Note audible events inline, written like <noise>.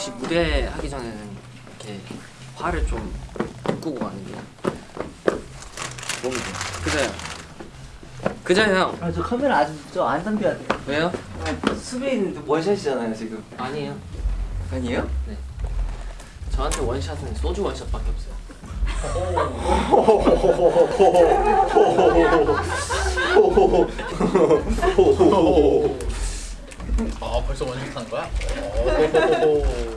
역시 무대 하기 전에는 이렇게 화를 좀 바꾸고 가는 게 몸이 좋아. 그자요 그자요 형? 아 저 카메라 아직 저안 담겨야 돼. 왜요? 네, 수빈 원샷이잖아요 지금. 아니에요. 아니에요? 네 저한테 원샷은 소주 원샷밖에 없어요. <laughs> <laughs> 아 벌써 원샷 하는 거야? <laughs>